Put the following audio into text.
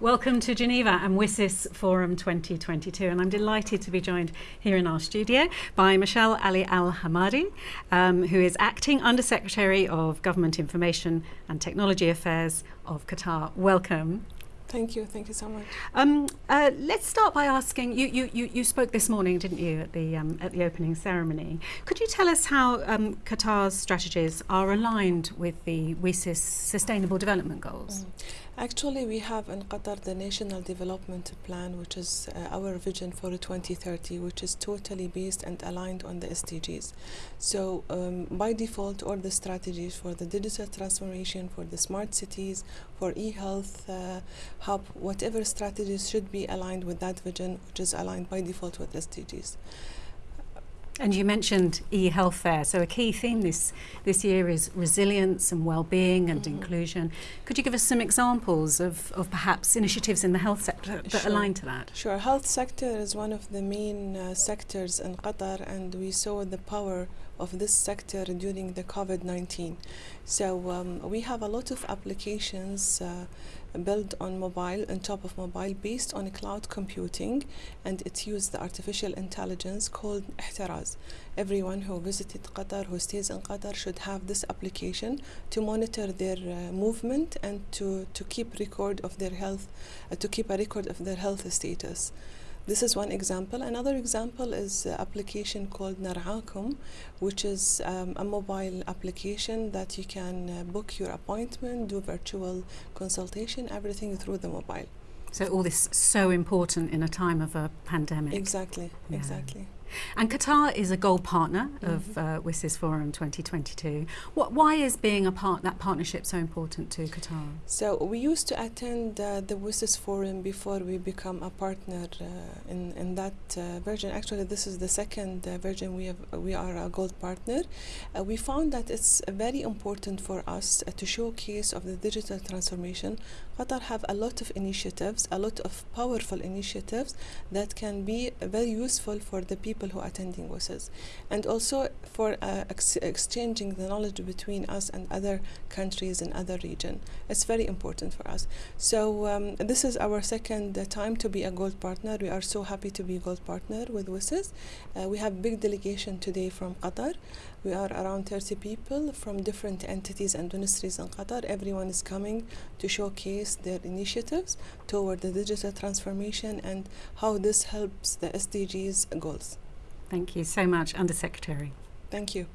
Welcome to Geneva and WSIS Forum 2022 and I'm delighted to be joined here in our studio by Michelle Ali Al-Hamadi um, who is Acting Undersecretary of Government Information and Technology Affairs of Qatar. Welcome. Thank you. Thank you so much. Um, uh, let's start by asking you, you, you, you spoke this morning, didn't you, at the, um, at the opening ceremony. Could you tell us how um, Qatar's strategies are aligned with the WSIS Sustainable Development Goals? Mm. Actually, we have in Qatar the National Development Plan, which is uh, our vision for 2030, which is totally based and aligned on the SDGs. So, um, by default, all the strategies for the digital transformation, for the smart cities, for e-health uh, hub, whatever strategies should be aligned with that vision, which is aligned by default with SDGs. And you mentioned e-health there, so a key theme this, this year is resilience and well-being and mm -hmm. inclusion. Could you give us some examples of, of perhaps initiatives in the health sector that sure. align to that? Sure, health sector is one of the main uh, sectors in Qatar and we saw the power of this sector during the COVID-19. So um, we have a lot of applications uh, built on mobile, on top of mobile, based on cloud computing, and it used the artificial intelligence called Ehteraz. Everyone who visited Qatar, who stays in Qatar, should have this application to monitor their uh, movement and to, to keep record of their health, uh, to keep a record of their health status. This is one example. Another example is an application called Nar'aakum, which is um, a mobile application that you can uh, book your appointment, do virtual consultation, everything through the mobile. So all this so important in a time of a pandemic. Exactly, yeah. exactly. And Qatar is a gold partner mm -hmm. of uh, WSIS Forum 2022. What, why is being a part that partnership so important to Qatar? So we used to attend uh, the WSIS Forum before we become a partner uh, in, in that uh, version. Actually, this is the second uh, version we, have, we are a gold partner. Uh, we found that it's very important for us to showcase of the digital transformation. Qatar have a lot of initiatives, a lot of powerful initiatives that can be very useful for the people people who are attending WSIS and also for uh, ex exchanging the knowledge between us and other countries in other region. It's very important for us. So um, this is our second uh, time to be a gold partner. We are so happy to be a gold partner with WSIS. Uh, we have big delegation today from Qatar. We are around 30 people from different entities and ministries in Qatar. Everyone is coming to showcase their initiatives toward the digital transformation and how this helps the SDGs goals. Thank you so much, Undersecretary. Thank you.